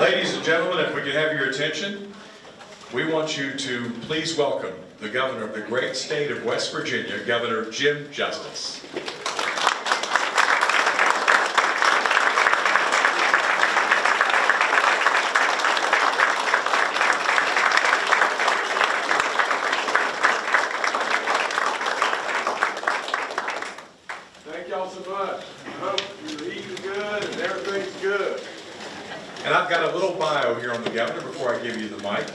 Ladies and gentlemen, if we could have your attention, we want you to please welcome the governor of the great state of West Virginia, Governor Jim Justice. Thank y'all so much. I hope you're eating good and everything's good. And I've got a little bio here on the governor before I give you the mic.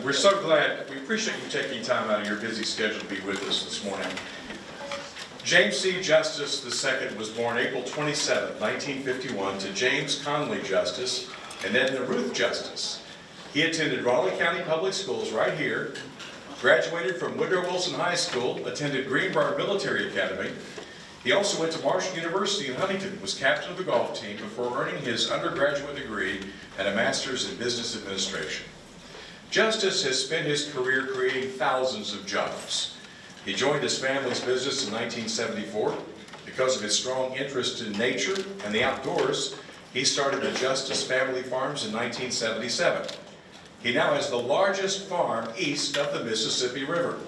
Uh, We're so glad, we appreciate you taking time out of your busy schedule to be with us this morning. James C. Justice II was born April 27, 1951, to James Conley Justice and Edna Ruth Justice. He attended Raleigh County Public Schools right here, graduated from Woodrow Wilson High School, attended Greenbrier Military Academy. He also went to Marshall University in Huntington, was captain of the golf team before earning his undergraduate degree and a master's in business administration. Justice has spent his career creating thousands of jobs. He joined his family's business in 1974. Because of his strong interest in nature and the outdoors, he started the Justice Family Farms in 1977. He now has the largest farm east of the Mississippi River.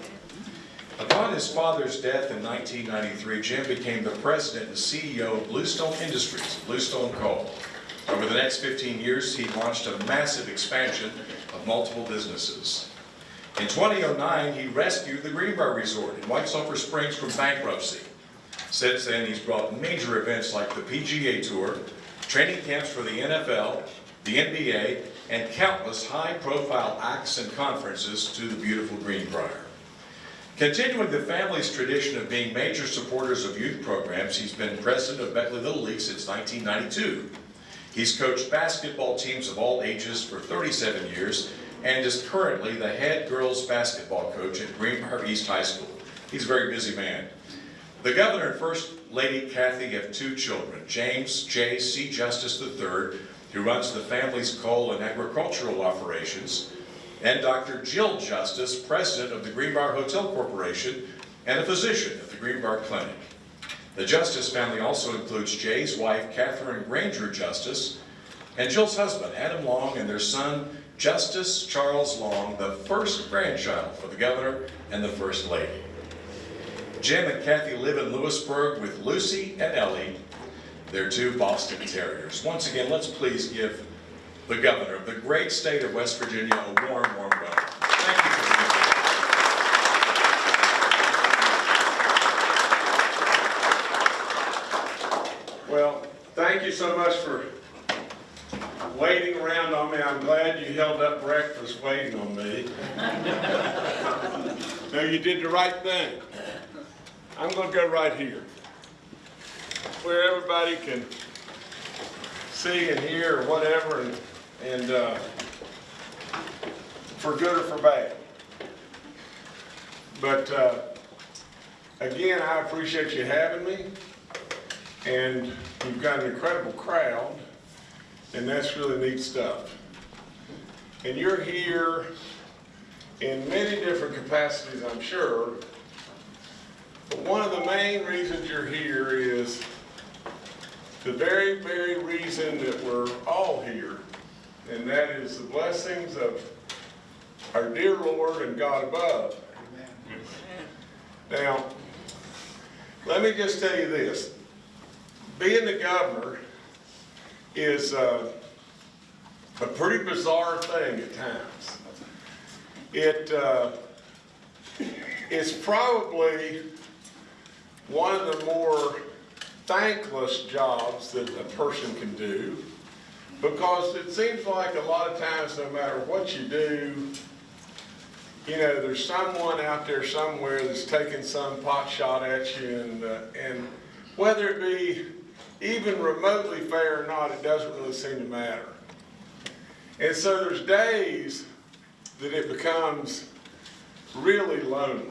Upon his father's death in 1993, Jim became the president and CEO of Bluestone Industries, Bluestone Coal. Over the next 15 years, he launched a massive expansion of multiple businesses. In 2009, he rescued the Greenbrier Resort in White Sulphur Springs from bankruptcy. Since then, he's brought major events like the PGA Tour, training camps for the NFL, the NBA, and countless high-profile acts and conferences to the beautiful Greenbrier. Continuing the family's tradition of being major supporters of youth programs, he's been president of Beckley Little League since 1992. He's coached basketball teams of all ages for 37 years and is currently the head girls basketball coach at Greenbrier East High School. He's a very busy man. The governor and First Lady Kathy have two children, James J. C. Justice III, who runs the family's coal and agricultural operations, and Dr. Jill Justice, president of the Greenbrier Hotel Corporation and a physician at the Greenbrier Clinic. The Justice family also includes Jay's wife, Catherine Granger Justice, and Jill's husband, Adam Long, and their son, Justice Charles Long, the first grandchild for the governor and the first lady. Jim and Kathy live in Lewisburg with Lucy and Ellie, their two Boston Terriers. Once again, let's please give the governor of the great state of West Virginia a warm, warm welcome. Thank you for being here. Well, thank you so much for waiting around on me. I'm glad you held up breakfast waiting on me. No, you did the right thing. I'm gonna go right here. Where everybody can see and hear or whatever and, and, uh, for good or for bad. But, uh, again, I appreciate you having me. And you've got an incredible crowd, and that's really neat stuff. And you're here in many different capacities, I'm sure. But one of the main reasons you're here is the very, very reason that we're all here, and that is the blessings of our dear Lord and God above. Now, let me just tell you this. Being the governor is uh, a pretty bizarre thing at times. It uh, is probably one of the more thankless jobs that a person can do because it seems like a lot of times, no matter what you do, you know, there's someone out there somewhere that's taking some pot shot at you, and, uh, and whether it be even remotely fair or not, it doesn't really seem to matter. And so there's days that it becomes really lonely.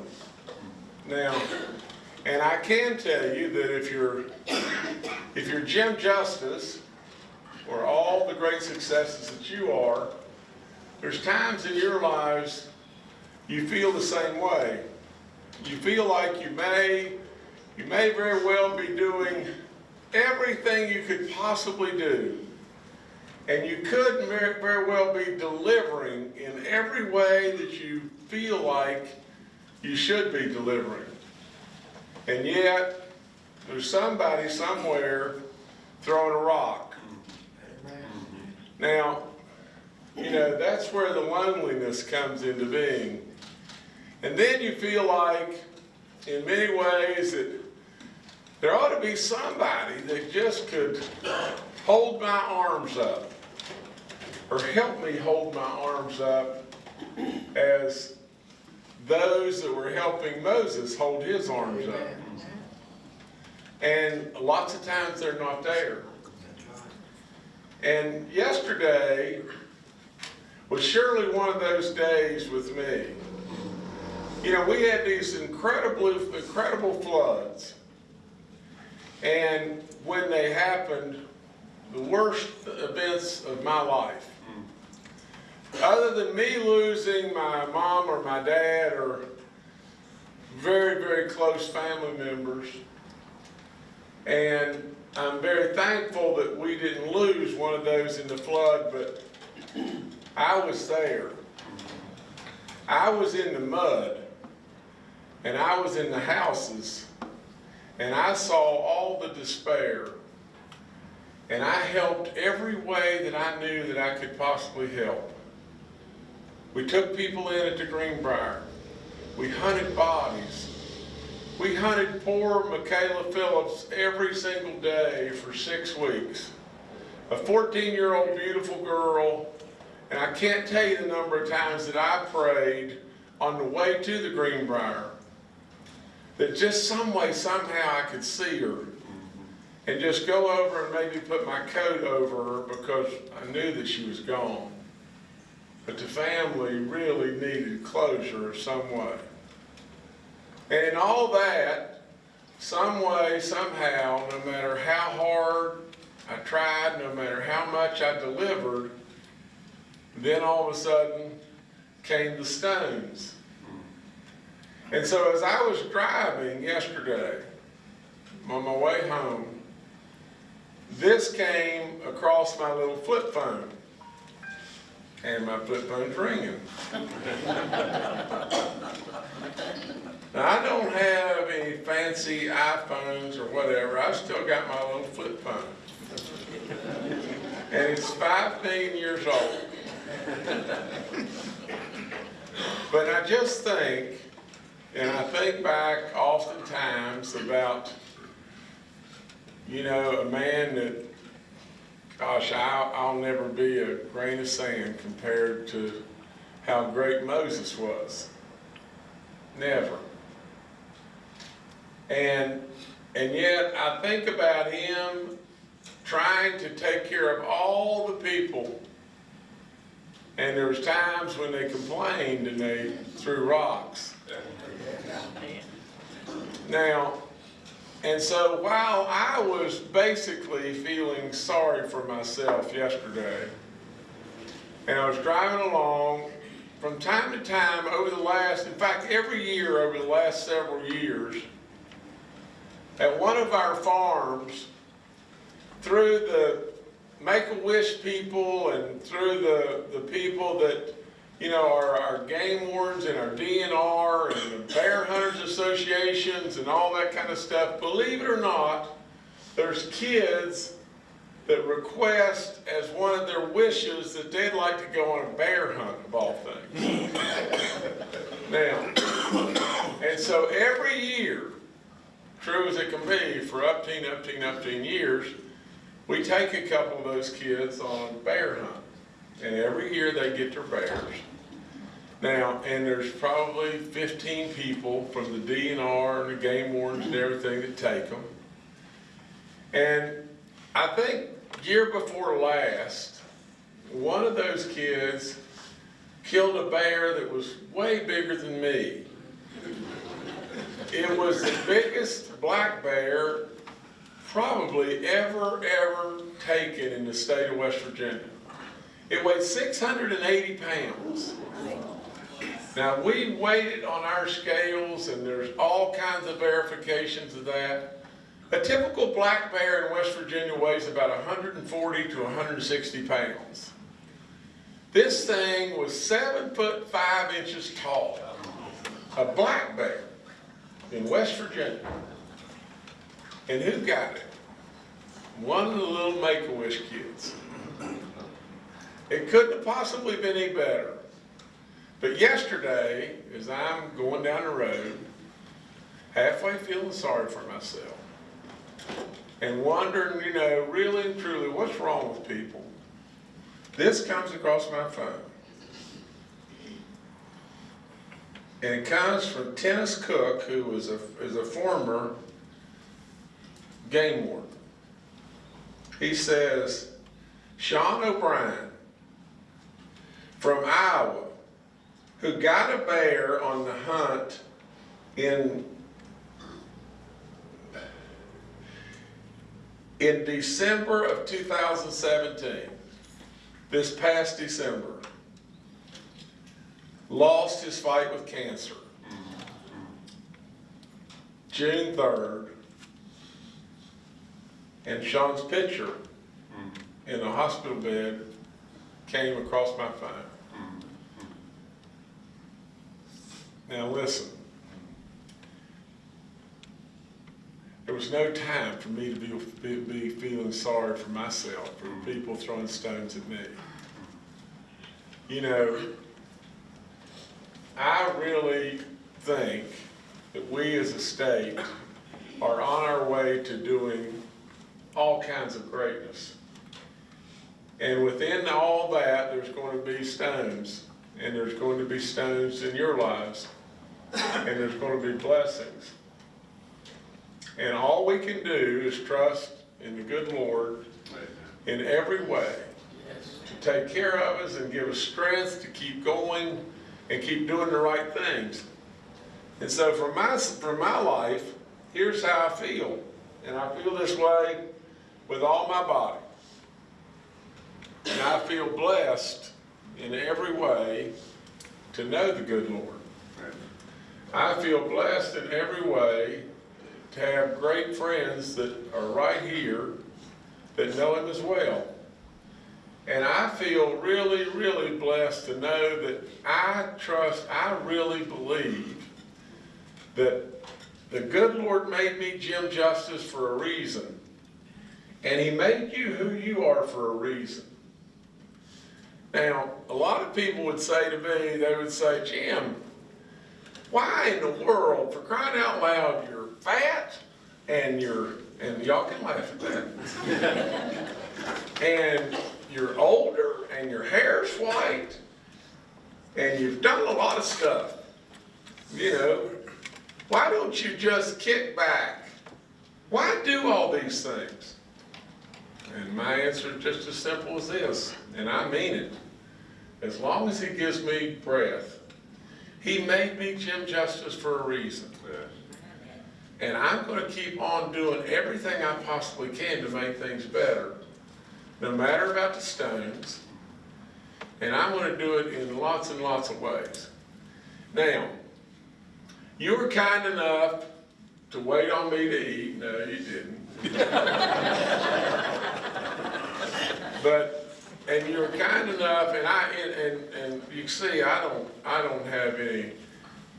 Now, and I can tell you that if you're, if you're Jim Justice, or all the great successes that you are, there's times in your lives you feel the same way. You feel like you may, you may very well be doing everything you could possibly do. And you could very, well be delivering in every way that you feel like you should be delivering. And yet, there's somebody somewhere throwing a rock. Now, you know, that's where the loneliness comes into being. And then you feel like, in many ways, that there ought to be somebody that just could hold my arms up or help me hold my arms up as those that were helping Moses hold his arms up. And lots of times they're not there. And yesterday was surely one of those days with me. You know, we had these incredible, incredible floods. And when they happened, the worst events of my life. Other than me losing my mom or my dad or very, very close family members, and I'm very thankful that we didn't lose one of those in the flood, but I was there. I was in the mud, and I was in the houses, and I saw all the despair. And I helped every way that I knew that I could possibly help. We took people in at the Greenbrier. We hunted bodies. We hunted poor Michaela Phillips every single day for six weeks. A 14-year-old beautiful girl, and I can't tell you the number of times that I prayed on the way to the Greenbrier that just some way, somehow I could see her and just go over and maybe put my coat over her because I knew that she was gone. But the family really needed closure some way. And in all that, some way, somehow, no matter how hard I tried, no matter how much I delivered, then all of a sudden came the stones. And so as I was driving yesterday on my way home, this came across my little flip phone. And my flip phone's ringing. Now, I don't have any fancy iPhones or whatever. I've still got my little flip phone. And it's five million years old. But I just think, and I think back oftentimes about, you know, a man that, gosh, I'll, I'll never be a grain of sand compared to how great Moses was. Never. And, and yet I think about him trying to take care of all the people. And there was times when they complained and they threw rocks. Now, and so while I was basically feeling sorry for myself yesterday, and I was driving along, from time to time over the last, in fact, every year over the last several years, at one of our farms, through the Make-A-Wish people and through the, the people that, you know, are our game wardens and our DNR and the Bear Hunters Associations and all that kind of stuff, believe it or not, there's kids that request as one of their wishes that they'd like to go on a bear hunt of all things. now, and so every year, true as it can be, for up to, up upteen, upteen, upteen years, we take a couple of those kids on bear hunt. And every year they get their bears. Now, and there's probably 15 people from the DNR and the game wardens and everything that take them. And I think year before last, one of those kids killed a bear that was way bigger than me. It was the biggest black bear probably ever, ever taken in the state of West Virginia. It weighed 680 pounds. Now, we weighed it on our scales, and there's all kinds of verifications of that. A typical black bear in West Virginia weighs about 140 to 160 pounds. This thing was seven foot five inches tall. A black bear in West Virginia. And who got it? One of the little Make-A-Wish kids. It couldn't have possibly been any better. But yesterday, as I'm going down the road, halfway feeling sorry for myself, and wondering, you know, really and truly, what's wrong with people? This comes across my phone. And it comes from Dennis Cook, who was a, is a former game warden. He says, Sean O'Brien from Iowa, who got a bear on the hunt in in December of 2017, this past December, lost his fight with cancer. June 3rd, and Sean's picture in a hospital bed came across my phone. Now listen. There was no time for me to be, be, feeling sorry for myself, for mm-hmm. people throwing stones at me. You know, I really think that we as a state are on our way to doing all kinds of greatness. And within all that, there's going to be stones, and there's going to be stones in your lives, and there's going to be blessings. And all we can do is trust in the good Lord in every way to take care of us and give us strength to keep going and keep doing the right things. And so for my, for my life, here's how I feel. And I feel this way with all my body. And I feel blessed in every way to know the good Lord. I feel blessed in every way to have great friends that are right here that know Him as well. And I feel really, really blessed to know that I trust, I really believe that the good Lord made me Jim Justice for a reason. And He made you who you are for a reason. Now, a lot of people would say to me, they would say, Jim, why in the world, for crying out loud, you're fat and you're, and y'all can laugh at that. and you're older and your hair's white and you've done a lot of stuff. You know, why don't you just kick back? Why do all these things? And my answer is just as simple as this, and I mean it. As long as he gives me breath, he made me Jim Justice for a reason. And I'm going to keep on doing everything I possibly can to make things better, no matter about the stones. And I'm going to do it in lots and lots of ways. Now, you were kind enough to wait on me to eat. No, you didn't. but and you're kind enough, and I and, and, and you see, I don't I don't have any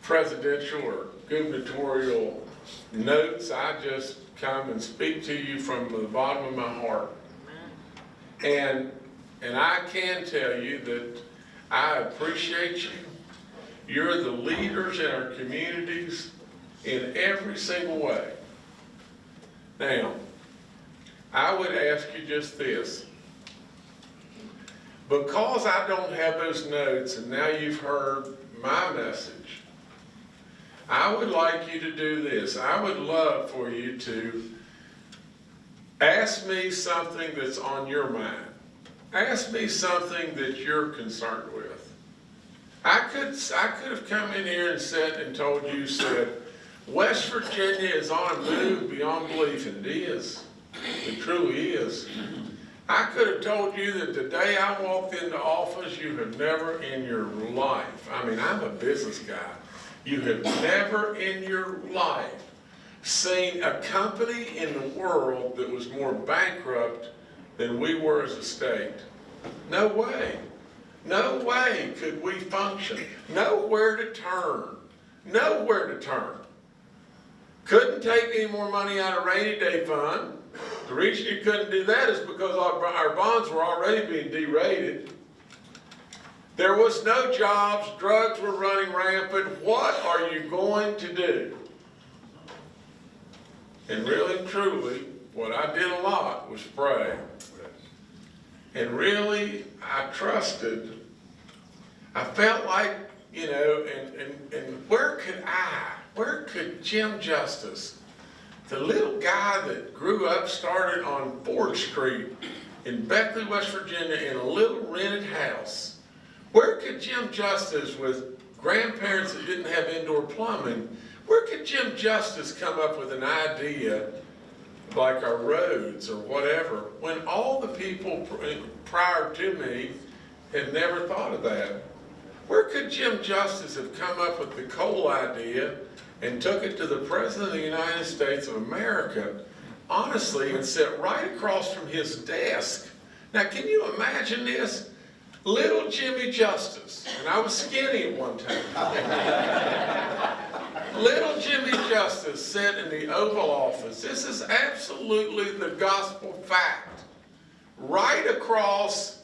presidential or gubernatorial notes. I just come and speak to you from the bottom of my heart. And and I can tell you that I appreciate you. You're the leaders in our communities in every single way. Now, I would ask you just this. Because I don't have those notes and now you've heard my message, I would like you to do this. I would love for you to ask me something that's on your mind. Ask me something that you're concerned with. I could, I could have come in here and said and told you, said, West Virginia is on a move beyond belief, and it is. It truly is. I could have told you that the day I walked into office, you have never in your life, I mean, I'm a business guy, you have never in your life seen a company in the world that was more bankrupt than we were as a state. No way. No way could we function. Nowhere to turn. Nowhere to turn. Couldn't take any more money out of rainy day fund. The reason you couldn't do that is because our, our bonds were already being derated. There was no jobs, drugs were running rampant. What are you going to do? And really truly, what I did a lot was pray. And really, I trusted. I felt like, you know, and, and, and where could I, where could Jim Justice, the little guy that grew up, started on Ford Street in Beckley, West Virginia, in a little rented house, where could Jim Justice, with grandparents that didn't have indoor plumbing, where could Jim Justice come up with an idea like our roads or whatever, when all the people prior to me had never thought of that? Where could Jim Justice have come up with the coal idea and took it to the President of the United States of America, honestly, and sat right across from his desk? Now, can you imagine this? Little Jimmy Justice, and I was skinny at one time. Little Jimmy Justice sat in the Oval Office. This is absolutely the gospel fact. Right across,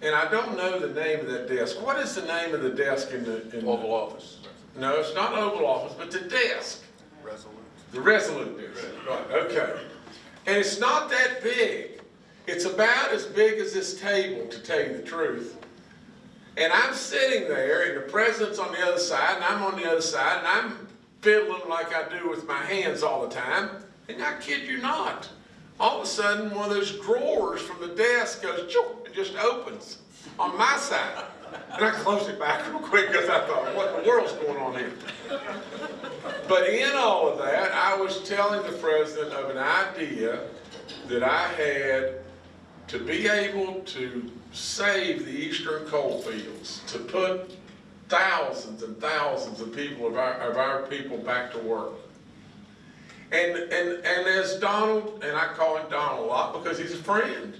and I don't know the name of that desk. What is the name of the desk in the? in Oval Office. No, it's not Oval Office, but the desk. Resolute. The Resolute desk. Right, okay. And it's not that big. It's about as big as this table, to tell you the truth. And I'm sitting there, and the president's on the other side, and I'm on the other side, and I'm fiddling like I do with my hands all the time. And I kid you not, all of a sudden, one of those drawers from the desk goes, and just opens on my side. And I closed it back real quick because I thought, what in the world's going on here? But in all of that, I was telling the president of an idea that I had to be able to save the eastern coal fields, to put thousands and thousands of people, of our, of our people back to work. And, and, and as Donald, and I call him Donald a lot because he's a friend.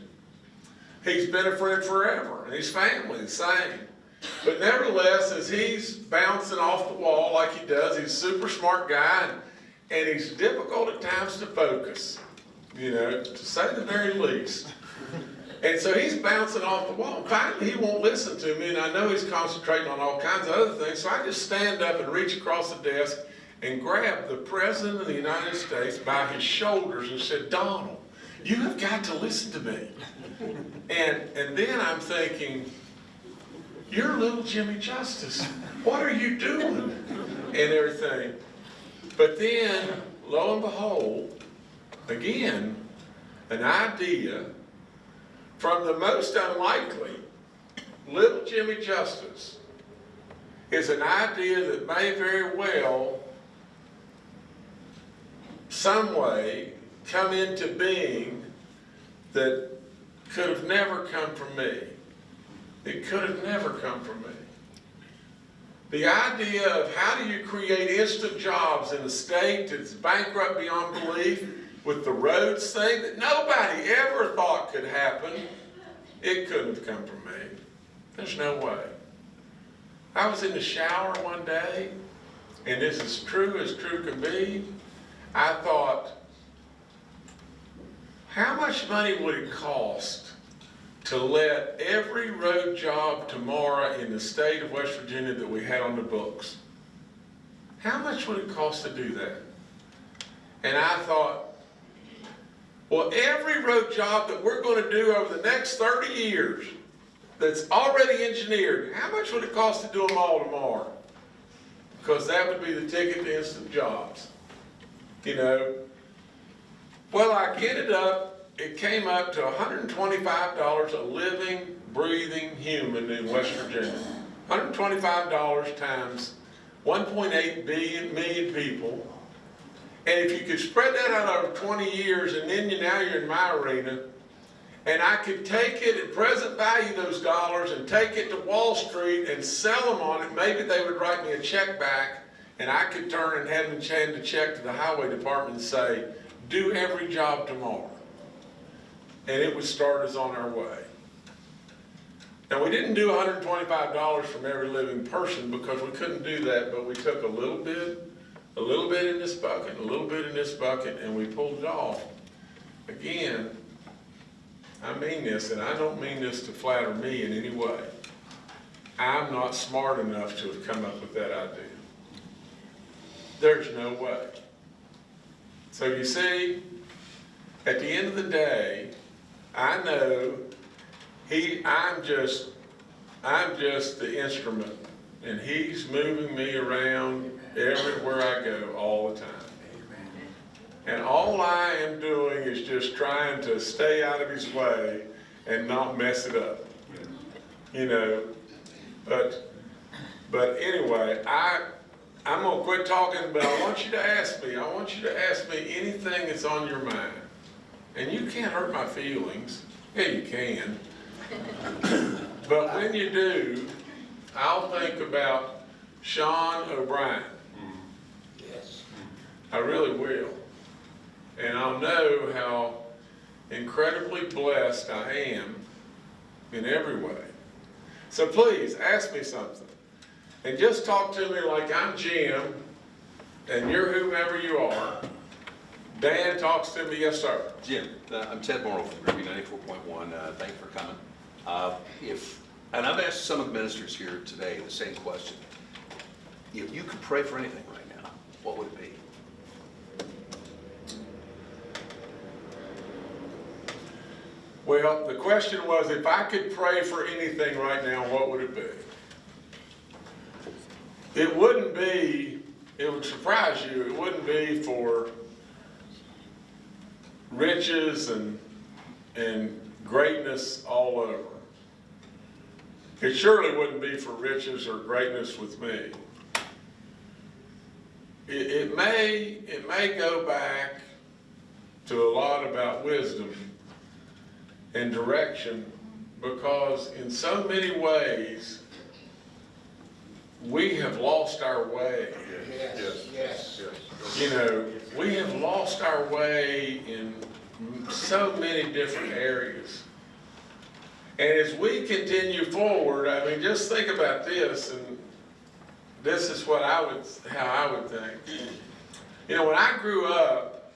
He's been a friend forever, and his family the same. But nevertheless, as he's bouncing off the wall like he does, he's a super smart guy, and, and he's difficult at times to focus, you know, to say the very least. And so he's bouncing off the wall. Finally, he won't listen to me, and I know he's concentrating on all kinds of other things. So I just stand up and reach across the desk and grab the President of the United States by his shoulders and said, Donald, you have got to listen to me. And, and then I'm thinking, you're little Jimmy Justice. What are you doing? And everything. But then, lo and behold, again, an idea from the most unlikely, little Jimmy Justice, is an idea that may very well, some way, come into being that could have never come from me. It could have never come from me. The idea of how do you create instant jobs in a state that's bankrupt beyond belief with the roads thing that nobody ever thought could happen, it couldn't have come from me. There's no way. I was in the shower one day, and this is true as true can be. I thought, how much money would it cost to let every road job tomorrow in the state of West Virginia that we had on the books? How much would it cost to do that? And I thought, well, every road job that we're going to do over the next 30 years that's already engineered, how much would it cost to do them all tomorrow? Because that would be the ticket to instant jobs. You know? Well, I get it up, it came up to $125 a living, breathing human in West Virginia. $125 times 1.8 billion, million people. And if you could spread that out over 20 years, and then you, now you're in my arena, and I could take it at present value those dollars and take it to Wall Street and sell them on it, maybe they would write me a check back and I could turn and hand the hand to check to the highway department and say, do every job tomorrow. And it would start us on our way. Now, we didn't do hundred and twenty-five dollars from every living person because we couldn't do that, but we took a little bit, a little bit in this bucket, a little bit in this bucket, and we pulled it off. Again, I mean this, and I don't mean this to flatter me in any way. I'm not smart enough to have come up with that idea. There's no way. So you see, at the end of the day, I know he, I'm just, I'm just the instrument, and he's moving me around everywhere I go all the time. And all I am doing is just trying to stay out of his way and not mess it up. You know, but, but anyway, I, I'm gonna quit talking, but I want you to ask me, I want you to ask me anything that's on your mind. And you can't hurt my feelings. Yeah, you can. But when you do, I'll think about Sean O'Brien. Yes. I really will. And I'll know how incredibly blessed I am in every way. So please, ask me something. And just talk to me like I'm Jim and you're whoever you are. Dan talks to me, yes, sir. Jim, uh, I'm Ted Morrow from Groovy 94.1. Uh, Thank you for coming. Uh, If, and I've asked some of the ministers here today the same question. If you could pray for anything right now, what would it be? Well, the question was, if I could pray for anything right now, what would it be? It wouldn't be, it would surprise you, it wouldn't be for riches and, and greatness all over. It surely wouldn't be for riches or greatness with me. It, it may, it may go back to a lot about wisdom and direction because in so many ways, we have lost our way. Yes, yes. yes. yes. You know, we have lost our way in so many different areas. And as we continue forward, I mean, just think about this, and this is what I would, how I would think. You know, when I grew up,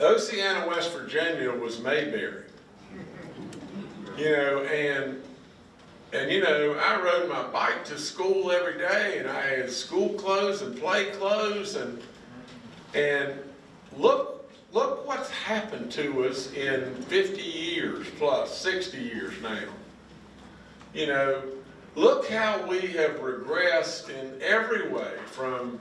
Oceana, West Virginia was Mayberry. You know, and, and you know, I rode my bike to school every day and I had school clothes and play clothes and, and look, look what's happened to us in fifty years plus, sixty years now. You know, look how we have regressed in every way from,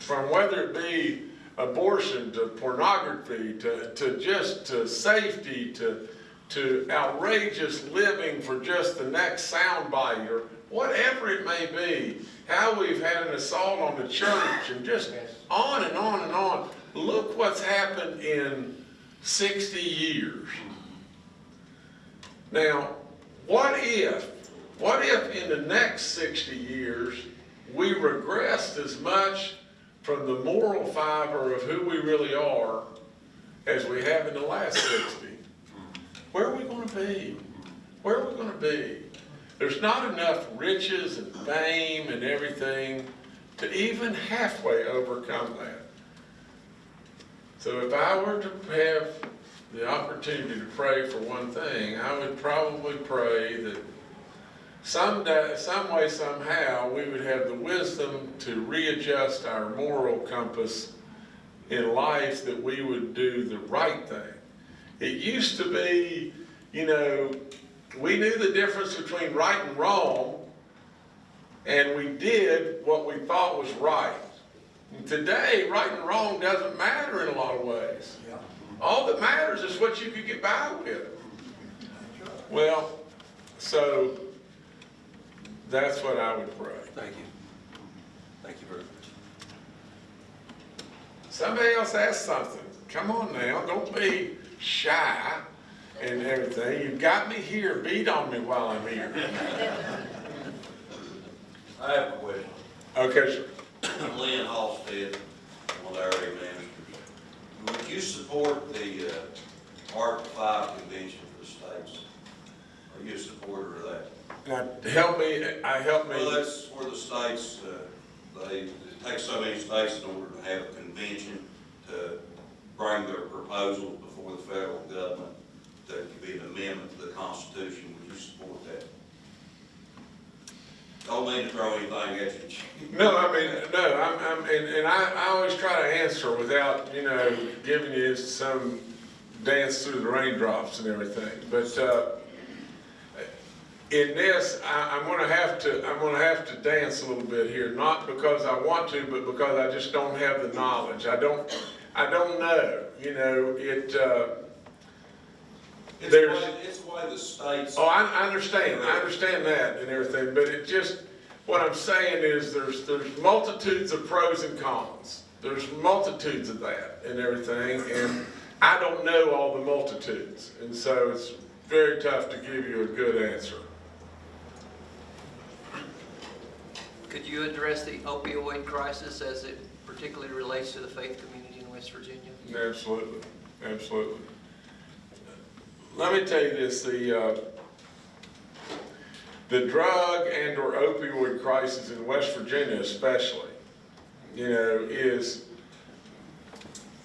from whether it be abortion to pornography to, to just to safety to, to outrageous living for just the next soundbite or whatever it may be. How we've had an assault on the church and just on and on and on. Look what's happened in 60 years. Now, what if, what if in the next 60 years we regressed as much from the moral fiber of who we really are as we have in the last 60? Where are we going to be? Where are we going to be? There's not enough riches and fame and everything to even halfway overcome that. So if I were to have the opportunity to pray for one thing, I would probably pray that someday, some way, somehow, we would have the wisdom to readjust our moral compass in life that we would do the right thing. It used to be, you know, we knew the difference between right and wrong, and we did what we thought was right. And today, right and wrong doesn't matter in a lot of ways. All that matters is what you could get by with. Well, so that's what I would pray. Thank you. Thank you very much. Somebody else ask something. Come on now, don't be shy and everything. You've got me here. Beat on me while I'm here. I have a question. Okay, sir. I'm Lynn Halstead, one of area managers. Would you support the uh, Article Five convention for the states? Are you a supporter of that? Now, help me, I help me. Well, that's where the states, uh, they, it takes so many states in order to have a convention to bring their proposals before the federal government that could be an amendment to the Constitution. Would you support that? Don't mean to throw anything at you. no, I mean, no, I'm, I'm, and, and I, I always try to answer without, you know, giving you some dance through the raindrops and everything, but, uh, in this, I, I'm gonna have to, I'm gonna have to dance a little bit here, not because I want to, but because I just don't have the knowledge. I don't, I don't know, you know, it, uh, It's There's- why, it's why the states. Oh, I, I understand, I understand that and everything, but it just, what I'm saying is there's, there's multitudes of pros and cons. There's multitudes of that and everything, and I don't know all the multitudes. And so it's very tough to give you a good answer. Could you address the opioid crisis as it particularly relates to the faith community in West Virginia? Absolutely, absolutely. Let me tell you this, the, uh, the drug and or opioid crisis in West Virginia especially, you know, is,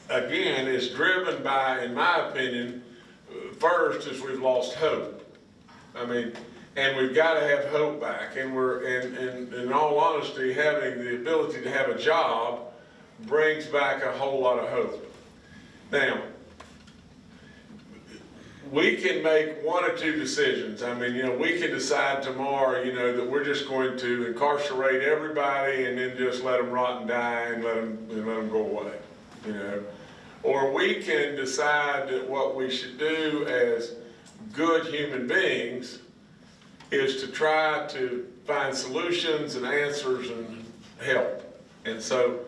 again, is driven by, in my opinion, first is we've lost hope. I mean, and we've got to have hope back, and we're, and, and in all honesty, having the ability to have a job brings back a whole lot of hope. Now, we can make one or two decisions. I mean, you know, we can decide tomorrow, you know, that we're just going to incarcerate everybody and then just let them rot and die and let them, and let them go away, you know. Or we can decide that what we should do as good human beings is to try to find solutions and answers and help. And so,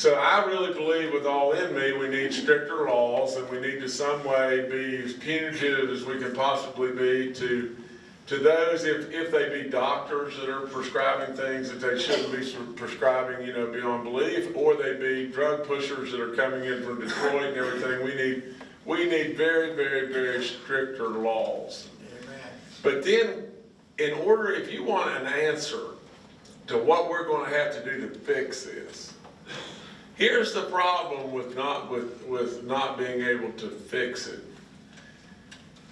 so I really believe with all in me, we need stricter laws and we need to some way be as punitive as we can possibly be to, to those, if, if they be doctors that are prescribing things that they shouldn't be prescribing, you know, beyond belief, or they be drug pushers that are coming in from Detroit and everything, we need, we need very, very, very stricter laws. But then, in order, if you want an answer to what we're gonna have to do to fix this, here's the problem with not, with, with not being able to fix it.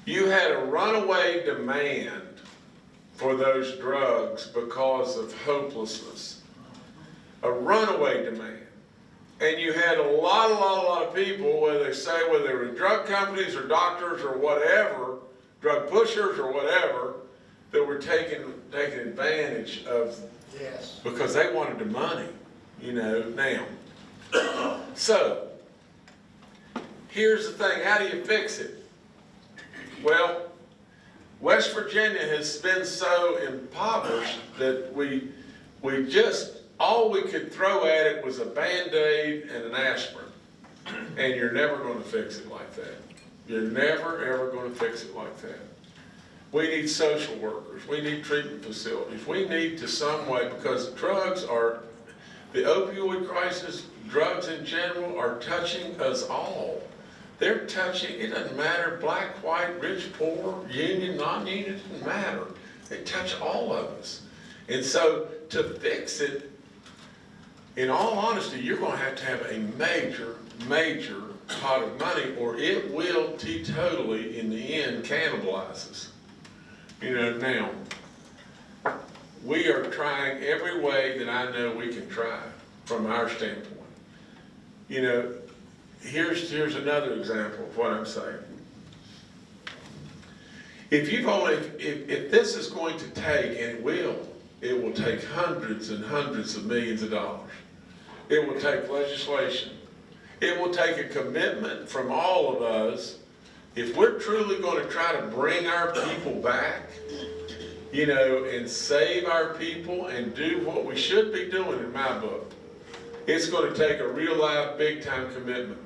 You had a runaway demand for those drugs because of hopelessness. A runaway demand. And you had a lot, a lot, a lot of people, whether they say whether they were drug companies or doctors or whatever, drug pushers or whatever, that were taking, taking advantage of, Yes. because they wanted the money, you know, now. So, here's the thing, how do you fix it? Well, West Virginia has been so impoverished that we, we just, all we could throw at it was a Band-Aid and an aspirin. And you're never gonna fix it like that. You're never, ever gonna fix it like that. We need social workers, we need treatment facilities, we need to some way, because drugs are, the opioid crisis, drugs in general are touching us all. They're touching, it doesn't matter, black, white, rich, poor, union, non-union, it doesn't matter. They touch all of us. And so to fix it, in all honesty, you're gonna have to have a major, major pot of money or it will teetotally, in the end, cannibalize us. You know, now, we are trying every way that I know we can try from our standpoint. You know, here's, here's another example of what I'm saying. If you've only, if, if this is going to take, and it will, it will take hundreds and hundreds of millions of dollars. It will take legislation. It will take a commitment from all of us. If we're truly going to try to bring our people back, you know, and save our people and do what we should be doing in my book, it's going to take a real life, big time commitment.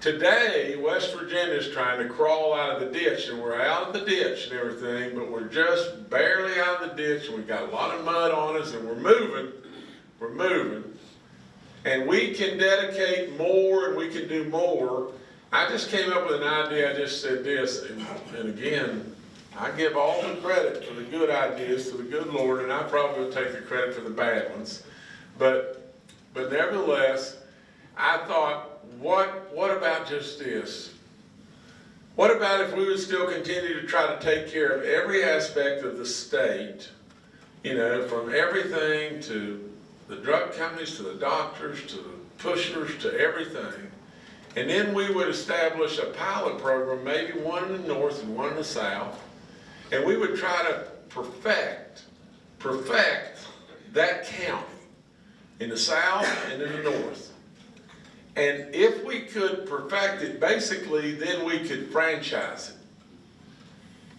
Today, West Virginia is trying to crawl out of the ditch, and we're out of the ditch and everything, but we're just barely out of the ditch, and we've got a lot of mud on us, and we're moving, we're moving, and we can dedicate more and we can do more. I just came up with an idea, I just said this, and, and again, I give all the credit for the good ideas to the good Lord, and I probably will take the credit for the bad ones. But, but nevertheless, I thought, what, what about just this? What about if we would still continue to try to take care of every aspect of the state, you know, from everything to the drug companies, to the doctors, to the pushers, to everything. And then we would establish a pilot program, maybe one in the north and one in the south. And we would try to perfect, perfect that county in the south and in the north. And if we could perfect it, basically, then we could franchise it.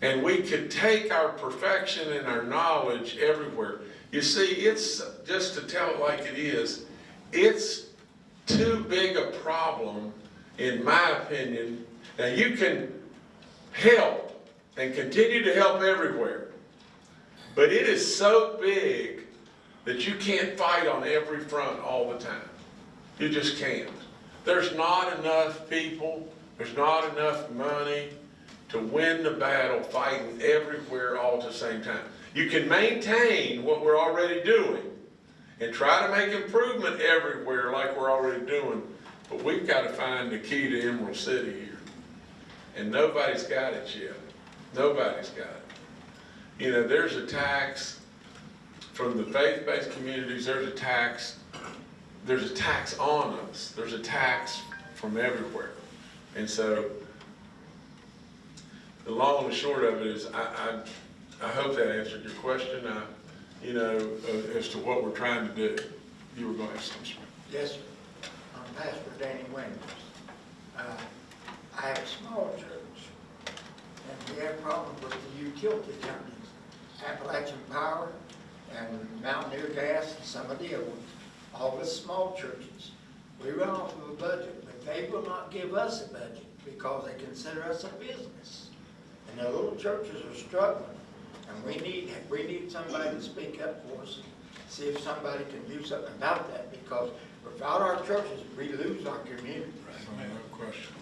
And we could take our perfection and our knowledge everywhere. You see, it's, just to tell it like it is, it's too big a problem, in my opinion. Now, you can help and continue to help everywhere. But it is so big that you can't fight on every front all the time. You just can't. There's not enough people, there's not enough money to win the battle fighting everywhere all at the same time. You can maintain what we're already doing and try to make improvement everywhere like we're already doing, but we've got to find the key to Emerald City here. And nobody's got it yet. Nobody's got it. You know, there's a tax from the faith-based communities, there's a tax there's a tax on us. There's a tax from everywhere. And so, the long and short of it is, I, I, I hope that answered your question, uh, you know, uh, as to what we're trying to do. You were going to ask something. Yes, sir. I'm Pastor Danny Winters. Uh, I have a small church, and we have problems with the utility companies, Appalachian Power and Mountaineer Gas, and some of the other ones, all the small churches. We run off of a budget, but they will not give us a budget because they consider us a business. And the little churches are struggling, and we need, we need somebody to speak up for us, and see if somebody can do something about that, because without our churches, we lose our community. Right, No question.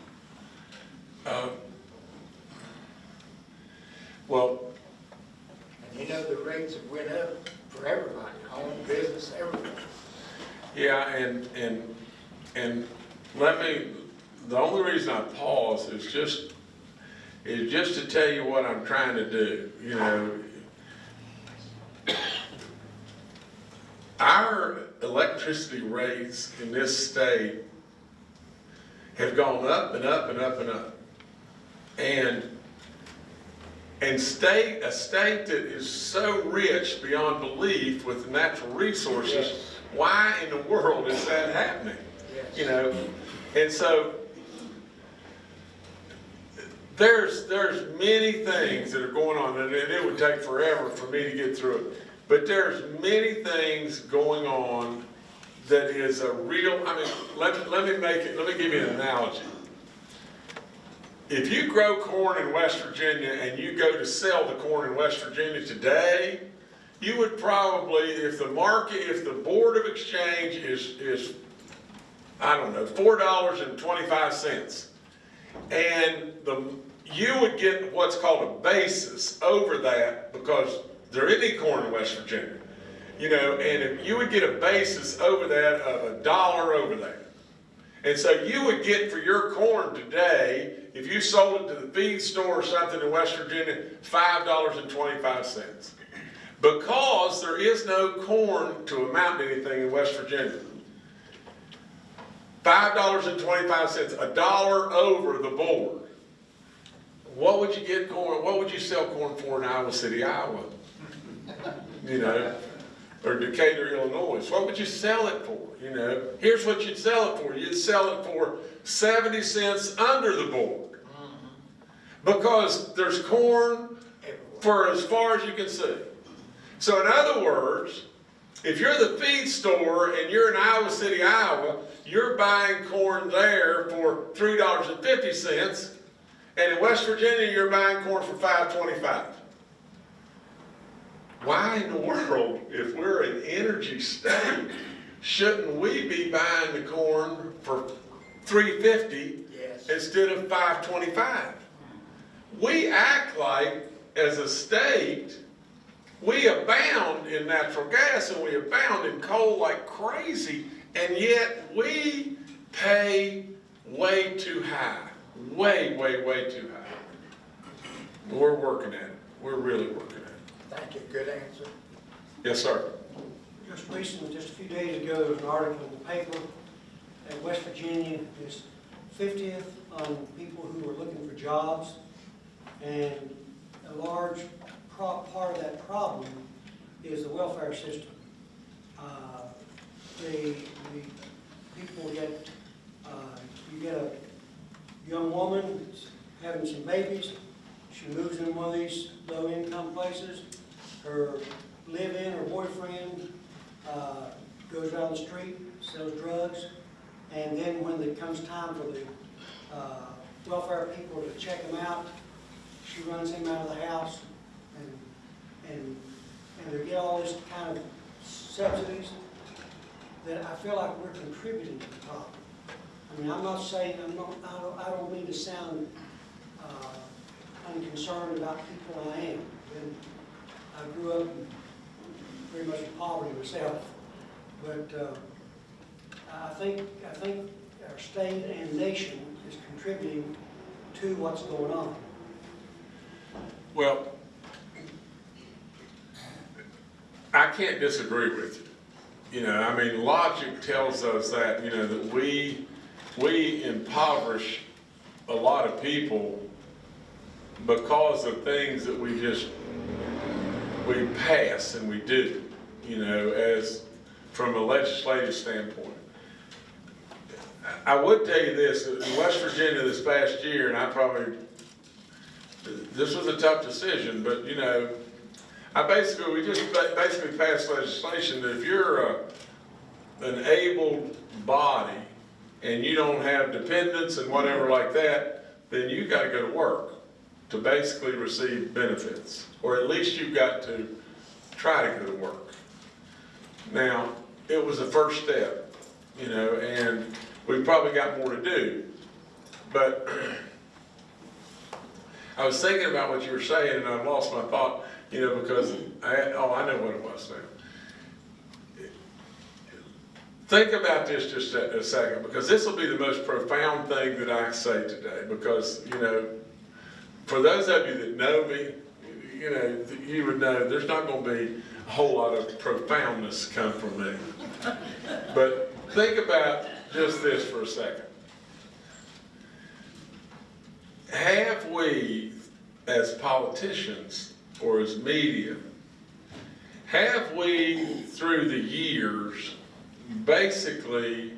Um, Well, And you know, the rates have went up for everybody, home, business, everything. yeah, and, and, and let me, the only reason I pause is just, is just to tell you what I'm trying to do, you know. Our electricity rates in this state have gone up and up and up and up. And, and state, a state that is so rich beyond belief with natural resources, Yes. why in the world is that happening? Yes. You know, and so there's, there's many things that are going on, and it would take forever for me to get through it. But there's many things going on that is a real, I mean, let, let me make it, let me give you an analogy. If you grow corn in West Virginia and you go to sell the corn in West Virginia today, you would probably, if the market, if the Board of Exchange is, is, I don't know, four dollars and twenty-five cents, and the, you would get what's called a basis over that because there isn't any corn in West Virginia. You know, and if you would get a basis over that of a dollar over that. And so you would get for your corn today, if you sold it to the feed store or something in West Virginia, five dollars and twenty-five cents. Because there is no corn to amount to anything in West Virginia. Five dollars and twenty-five cents, a dollar over the board. What would you get corn, what would you sell corn for in Iowa City, Iowa? You know, or Decatur, Illinois, what would you sell it for, you know? Here's what you'd sell it for, you'd sell it for seventy cents under the board. Mm-hmm. Because there's corn for as far as you can see. So in other words, if you're the feed store and you're in Iowa City, Iowa, you're buying corn there for three dollars and fifty cents, and in West Virginia, you're buying corn for five twenty-five. Why in the world, if we're an energy state, shouldn't we be buying the corn for three fifty Yes. instead of five twenty-five? We act like, as a state, we abound in natural gas and we abound in coal like crazy, and yet we pay way too high, way, way, way too high. We're working at it. We're really working. Thank you, good answer. Yes, sir. Just recently, just a few days ago, there was an article in the paper that West Virginia is 50th on people who are looking for jobs. And a large part of that problem is the welfare system. Uh, The, the people get, uh, you get a young woman that's having some babies, she moves in one of these low-income places, her live-in or boyfriend uh, goes down the street, sells drugs, and then when it comes time for the uh, welfare people to check him out, she runs him out of the house, and, and, and they get all this kind of subsidies that I feel like we're contributing to the problem. I mean, I'm not saying, I'm not, I don't, I don't mean to sound uh, unconcerned about people I am. And I grew up pretty much in poverty myself, but uh, I think, I think our state and nation is contributing to what's going on. Well, I can't disagree with you. You know, I mean, logic tells us that, you know, that we, we impoverish a lot of people because of things that we just, we pass and we do, you know, as, from a legislative standpoint. I would tell you this, in West Virginia this past year, and I probably this was a tough decision, but you know, I basically, we just basically passed legislation that if you're a, an able body and you don't have dependents and whatever like that, then you gotta go to work to basically receive benefits, or at least you've got to try to go to work. Now, it was a first step, you know, and we've probably got more to do, but I was thinking about what you were saying and I lost my thought, you know, because I, oh, I know what it was now. Think about this just a, a second, because this will be the most profound thing that I say today, because, you know, for those of you that know me, you know, you would know there's not gonna be a whole lot of profoundness come from me. But think about just this for a second. Have we, as politicians or as media, have we, through the years, basically,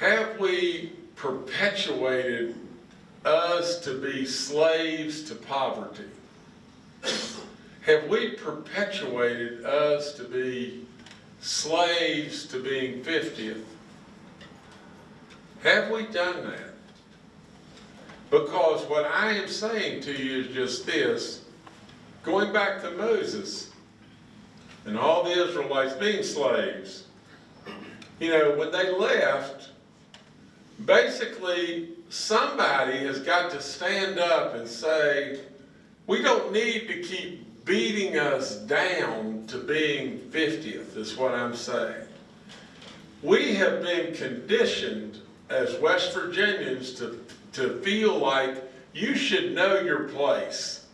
have we perpetuated us to be slaves to poverty? Have we perpetuated us to be slaves to being 50th? Have we done that? Because what I am saying to you is just this, going back to Moses and all the Israelites being slaves, you know, when they left, basically somebody has got to stand up and say, we don't need to keep beating us down to being 50th, is what I'm saying. We have been conditioned as West Virginians to, to feel like you should know your place.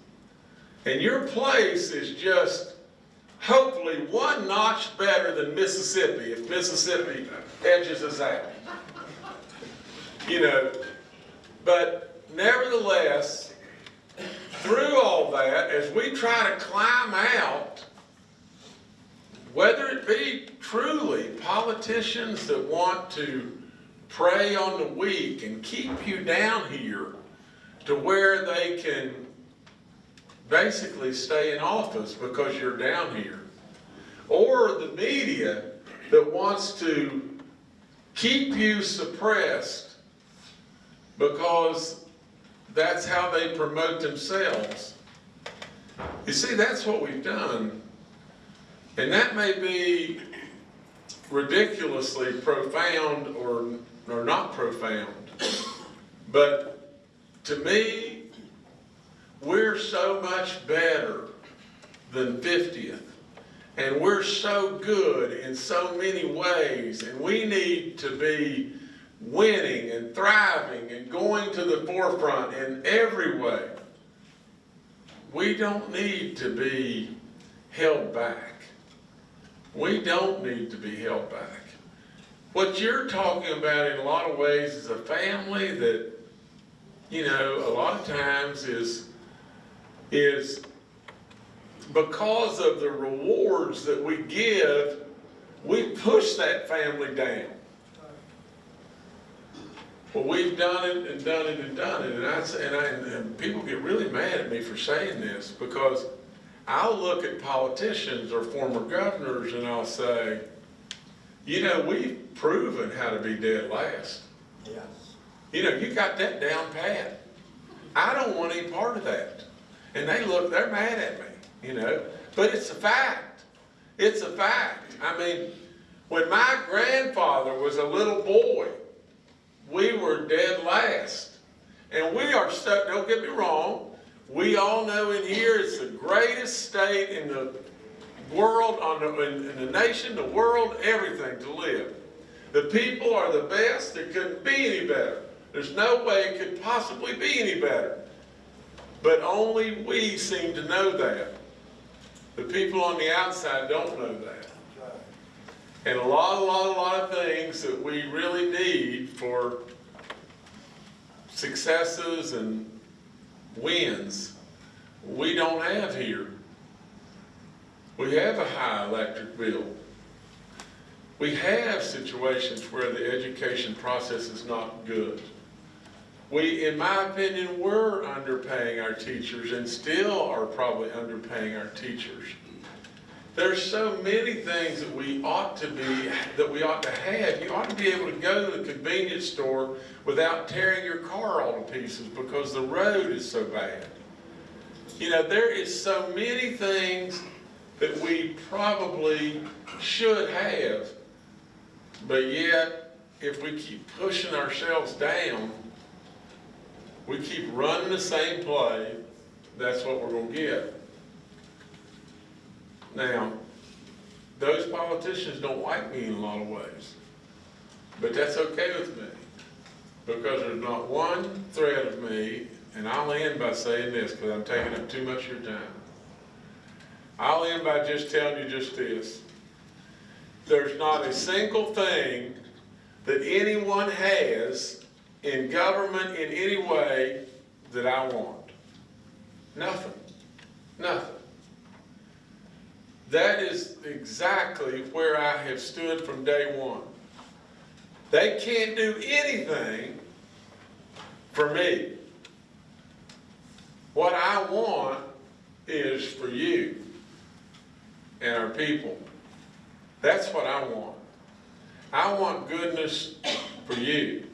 And your place is just hopefully one notch better than Mississippi, if Mississippi edges us out. You know, but nevertheless, through all that, as we try to climb out, whether it be truly politicians that want to prey on the weak and keep you down here to where they can basically stay in office because you're down here, or the media that wants to keep you suppressed because that's how they promote themselves. You see, that's what we've done. And that may be ridiculously profound or, or not profound. But to me, we're so much better than 50th. And we're so good in so many ways, and we need to be winning and thriving and going to the forefront in every way. We don't need to be held back. We don't need to be held back. What you're talking about in a lot of ways is a family that, you know, a lot of times is, is because of the rewards that we give, we push that family down. Well, we've done it and done it and done it, and I, say- and I, and people get really mad at me for saying this, because I'll look at politicians or former governors and I'll say, you know, we've proven how to be dead last. Yes. You know, you got that down pat. I don't want any part of that. And they look, they're mad at me, you know, but it's a fact. It's a fact. I mean, when my grandfather was a little boy, we were dead last. And we are stuck, don't get me wrong, we all know in here it's the greatest state in the world, on the, in, in the nation, the world, everything to live. The people are the best, it couldn't be any better. There's no way it could possibly be any better. But only we seem to know that. The people on the outside don't know that. And a lot, a lot, a lot of things that we really need for successes and wins, we don't have here. We have a high electric bill. We have situations where the education process is not good. We, in my opinion, were underpaying our teachers and still are probably underpaying our teachers. There's so many things that we ought to be, that we ought to have. You ought to be able to go to the convenience store without tearing your car all to pieces because the road is so bad. You know, there is so many things that we probably should have, but yet, if we keep pushing ourselves down, we keep running the same play, that's what we're gonna get. Now, those politicians don't like me in a lot of ways, but that's okay with me. Because there's not one thread of me, and I'll end by saying this, because I'm taking up too much of your time. I'll end by just telling you just this. There's not a single thing that anyone has in government in any way that I want. Nothing. Nothing. That is exactly where I have stood from day one. They can't do anything for me. What I want is for you and our people. That's what I want. I want goodness for you.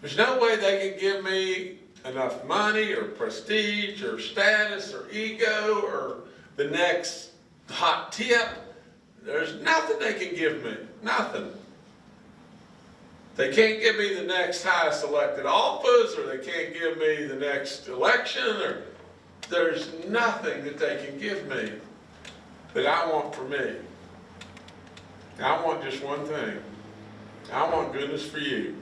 There's no way they can give me enough money or prestige or status or ego or the next hot tip. There's nothing they can give me, nothing. They can't give me the next highest elected office, or they can't give me the next election, or there's nothing that they can give me that I want for me. I want just one thing. I want goodness for you.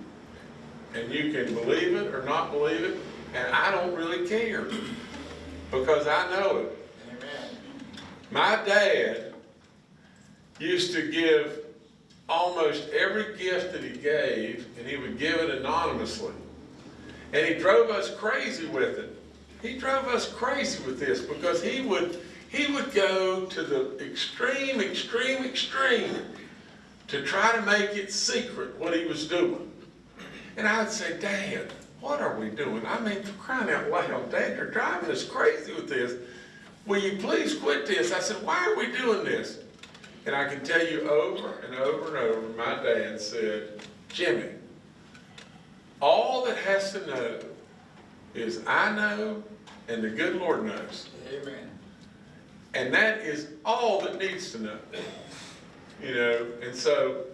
And you can believe it or not believe it, and I don't really care, because I know it. My dad used to give almost every gift that he gave, and he would give it anonymously. And he drove us crazy with it. He drove us crazy with this because he would, he would go to the extreme, extreme, extreme to try to make it secret what he was doing. And I'd say, Dad, what are we doing? I mean, crying out loud, Dad, you're driving us crazy with this. Will you please quit this? I said, why are we doing this? And I can tell you over and over and over, my dad said, Jimmy, all that has to know is I know and the good Lord knows. Amen. And that is all that needs to know. You know, and so,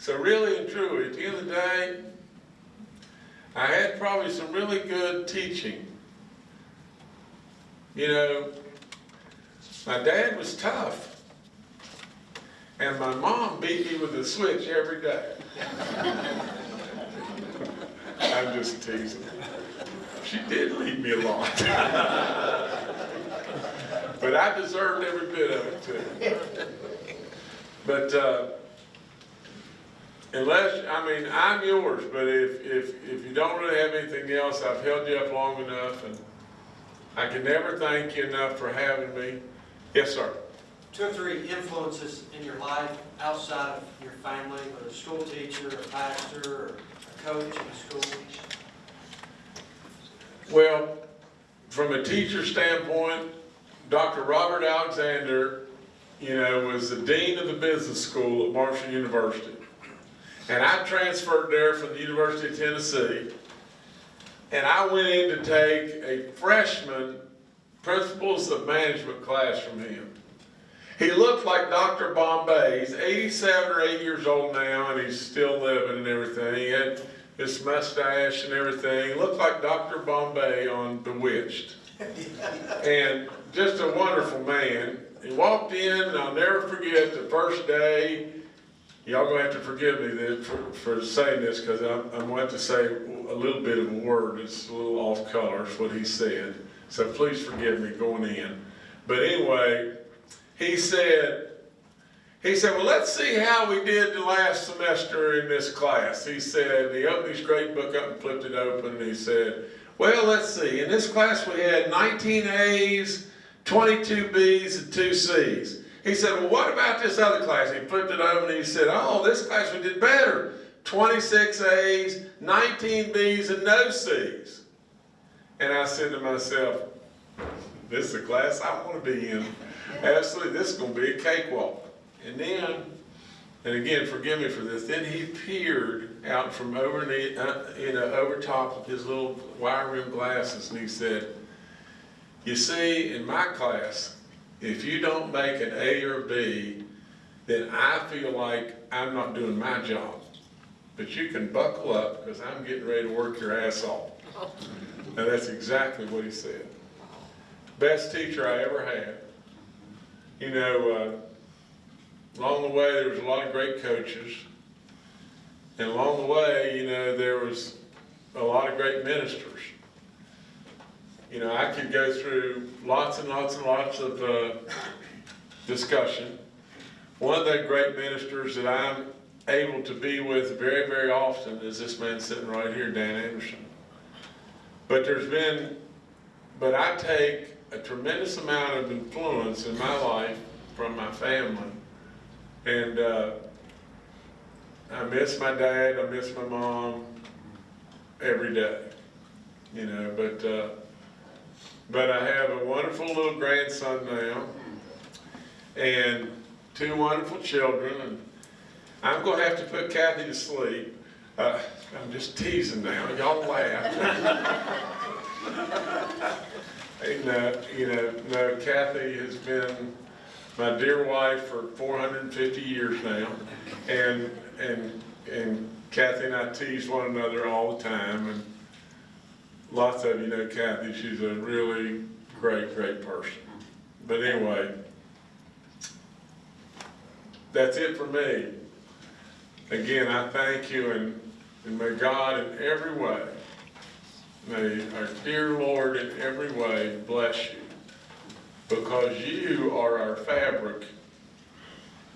so really and truly, at the end of the day, I had probably some really good teaching. You know, my dad was tough. And my mom beat me with a switch every day. I'm just teasing. She did leave me alone. But I deserved every bit of it too. But, uh, unless, I mean, I'm yours, but if, if, if you don't really have anything else, I've held you up long enough and I can never thank you enough for having me. Yes, sir. Two or three influences in your life outside of your family, whether a school teacher, a pastor, or a coach in a school? Well, from a teacher standpoint, Dr. Robert Alexander, you know, was the dean of the business school at Marshall University. And I transferred there from the University of Tennessee. And I went in to take a freshman principles of management class from him. He looked like Dr. Bombay. He's 87 or 8 years old now, and he's still living and everything. He had his mustache and everything. He looked like Dr. Bombay on Bewitched. and just a wonderful man. He walked in, and I'll never forget the first day. Y'all gonna have to forgive me for, for saying this, because I'm, I'm going to to say a little bit of a word. It's a little off color, is what he said. So please forgive me going in. But anyway, he said, he said, well, let's see how we did the last semester in this class. He said, he opened his grade book up and flipped it open, and he said, well, let's see, in this class we had 19 A's, 22 B's, and 2 C's. He said, well, what about this other class? He flipped it open and he said, oh, this class we did better. 26 A's, 19 B's, and no C's. And I said to myself, this is a class I want to be in. Absolutely, this is going to be a cakewalk. And then, and again, forgive me for this, then he peered out from over the, uh, you know, over top of his little wire rim glasses and he said, you see, in my class, if you don't make an A or a B, then I feel like I'm not doing my job. But you can buckle up because I'm getting ready to work your ass off. And that's exactly what he said. Best teacher I ever had. You know, uh, along the way, there was a lot of great coaches. And along the way, you know, there was a lot of great ministers. You know, I could go through lots and lots and lots of uh, discussion. One of the great ministers that I'm able to be with very, very often is this man sitting right here, Dan Anderson. But there's been, but I take a tremendous amount of influence in my life from my family. And uh, I miss my dad, I miss my mom every day, you know, but, uh, but I have a wonderful little grandson now and two wonderful children. And I'm going to have to put Cathy to sleep. Uh, I'm just teasing now. Y'all laugh. and, uh, you know, no, Cathy has been my dear wife for 450 years now, and and and Cathy and I tease one another all the time, and lots of you know Cathy. She's a really great, great person. But anyway, that's it for me. Again, I thank you, and, and may God in every way, may our dear Lord in every way bless you, because you are our fabric.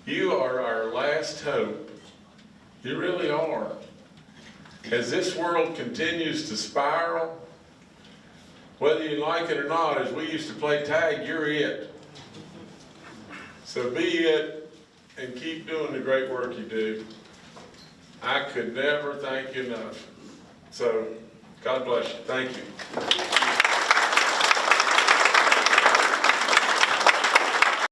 You are our last hope. You really are. As this world continues to spiral, whether you like it or not, as we used to play tag, you're it. So be it and keep doing the great work you do. I could never thank you enough. So, God bless you. Thank you.